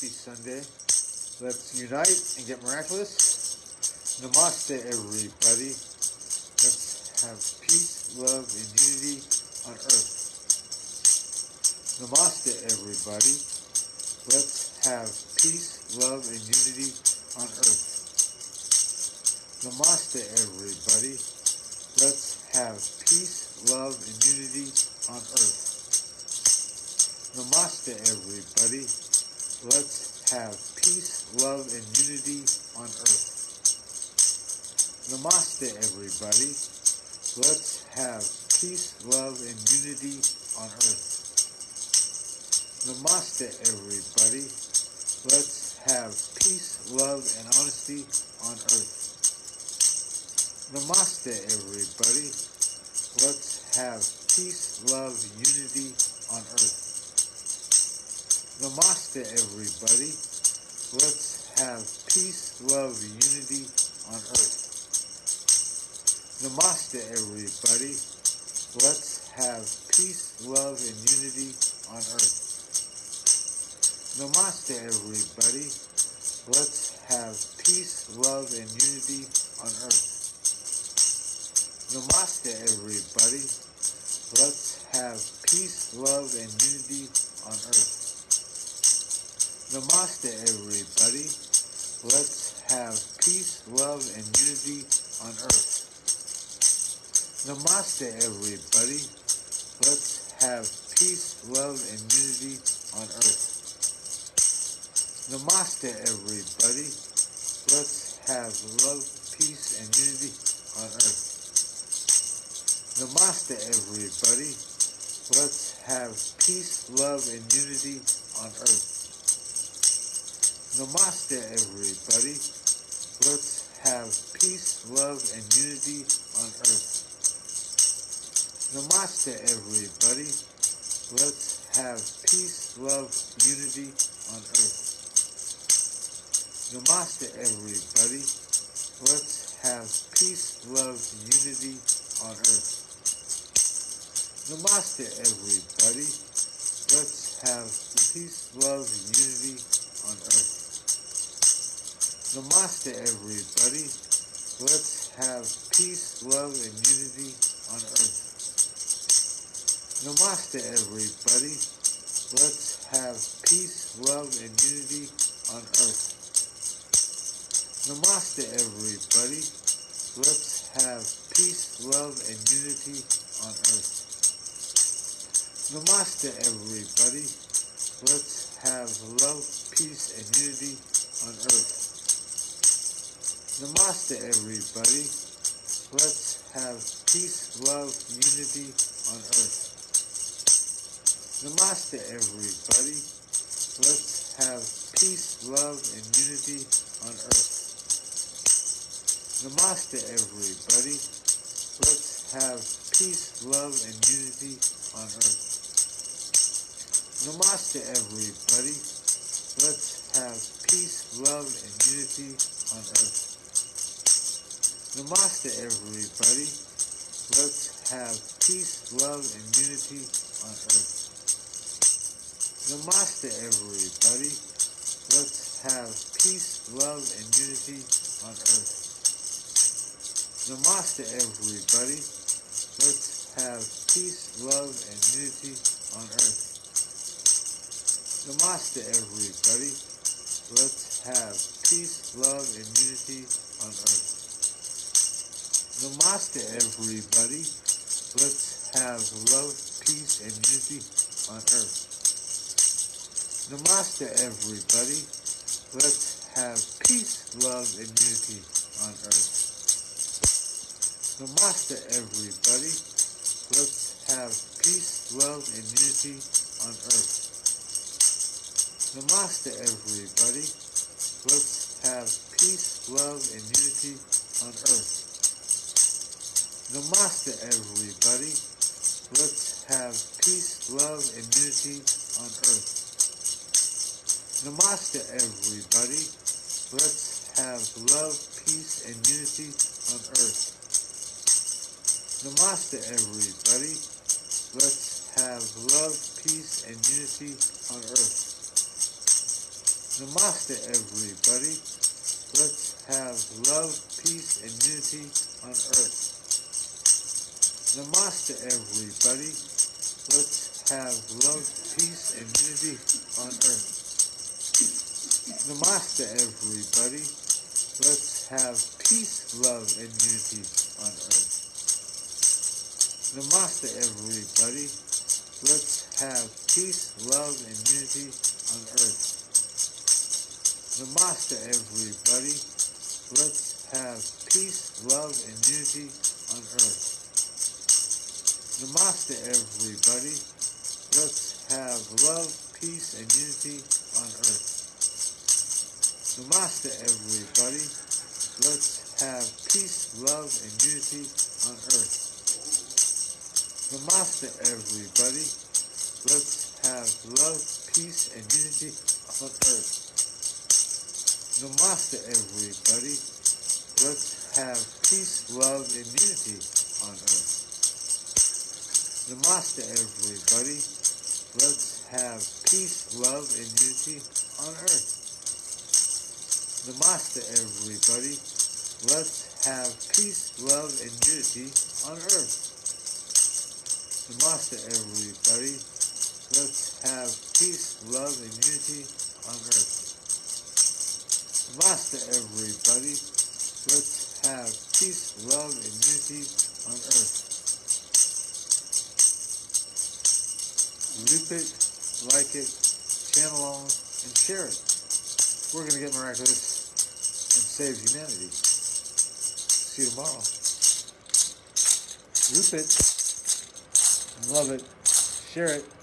Happy Sunday. Let's unite and get miraculous. Namaste, everybody. Let's have peace, love, and unity on earth. Namaste, everybody. Let's have peace, love, and unity on earth. Namaste, everybody. Let's have peace, love, and unity on earth. Namaste, everybody. Let's have peace, love, and unity on earth. Namaste, everybody. Let's have peace, love, and unity on earth. Namaste, everybody. Let's have peace, love, and honesty on earth. Namaste, everybody. Let's have peace, love, unity on earth. Namaste, everybody. Let's have peace, love, unity on earth. Namaste, everybody. Let's have peace, love, and unity on earth. Namaste, everybody. Let's have peace, love, and unity on earth. Namaste, everybody. Let's have peace, love, and unity on earth. Namaste, everybody. Let's have peace, love, and unity on earth. Namaste, everybody. Let's have peace, love, and unity on earth. Namaste, everybody. Let's have love, peace, and unity on earth. Namaste, everybody. Let's have peace, love, and unity on earth. Namaste, everybody. Let's have peace, love, and unity on earth. Namaste, everybody. Let's have peace, love, unity on earth. Namaste, everybody. Let's have peace, love, unity on earth. Namaste, everybody. Let's have peace, love, unity on earth. Namaste, everybody. Let's have peace, love, and unity on earth. Namaste, everybody. Let's have peace, love, and unity on earth. Namaste, everybody. Let's have peace, love, and unity on earth. Namaste, everybody. Let's have love, peace, and unity on earth. Namaste, everybody. Let's have peace, love, unity on earth. Namaste, everybody. Let's have peace, love, and unity on earth. Namaste, everybody. Let's have peace, love, and unity on earth. Namaste, everybody. Let's have peace, love, and unity on earth. Namaste, everybody. Let's have peace, love, and unity on earth. Namaste, everybody. Let's have peace, love, and unity on earth. Namaste, everybody. Let's have peace, love, and unity on earth. Namaste, everybody. Let's have peace, love, and unity on earth. Namaste, everybody. Let's have love, peace, and unity on earth. Namaste, everybody. Let's have peace, love, and unity on earth. Namaste, everybody. Let's have peace, love, and unity on earth. Namaste, everybody. Let's have peace, love, and unity on earth. Namaste, everybody. Let's have peace, love, and unity on earth. Namaste, everybody. Let's have love, peace, and unity on earth. Namaste, everybody. Let's have love, peace, and unity on earth. Namaste, everybody. Let's have love, peace, and unity on earth. Namaste, everybody. Let's have love, peace, and unity on earth. Namaste, everybody. Let's have peace, love, and unity on earth. Namaste, everybody. Let's have peace, love, and unity on earth. Namaste, everybody. Let's have peace, love, and unity on earth. Namaste, everybody. Let's have love, peace, and unity on earth. Namaste, everybody. Let's have peace, love, and unity on earth. Namaste, everybody. Let's have love, peace, and unity on earth. Namaste, everybody. Let's have peace, love, and unity on earth. Namaste, everybody. Let's have peace, love, and unity on earth. Namaste, everybody. Let's have peace, love, and unity on earth. Namaste, everybody. Let's have peace, love, and unity on earth. Namaste, everybody. Let's have peace, love, and unity on earth. Loop it, like it, channel on, and share it. We're going to get miraculous and save humanity. See you tomorrow. Loop it, love it, share it.